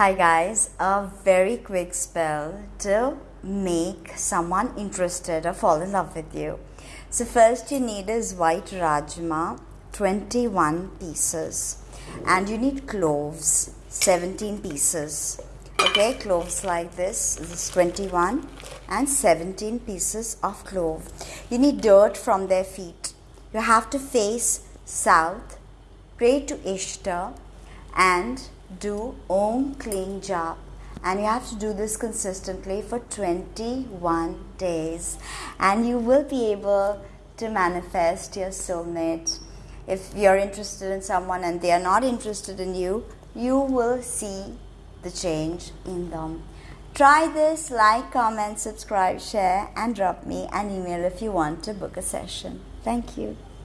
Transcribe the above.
Hi guys, a very quick spell to make someone interested or fall in love with you. So first you need is white rajma, 21 pieces and you need cloves, 17 pieces. Okay, cloves like this, this is 21 and 17 pieces of clove. You need dirt from their feet. You have to face south, pray to Ishtar and do Om Kleem Jap and you have to do this consistently for 21 days. And you will be able to manifest your soulmate. If you're interested in someone and they are not interested in you you will see the change in them. Try this like comment subscribe share and drop me an email if you want to book a session. Thank you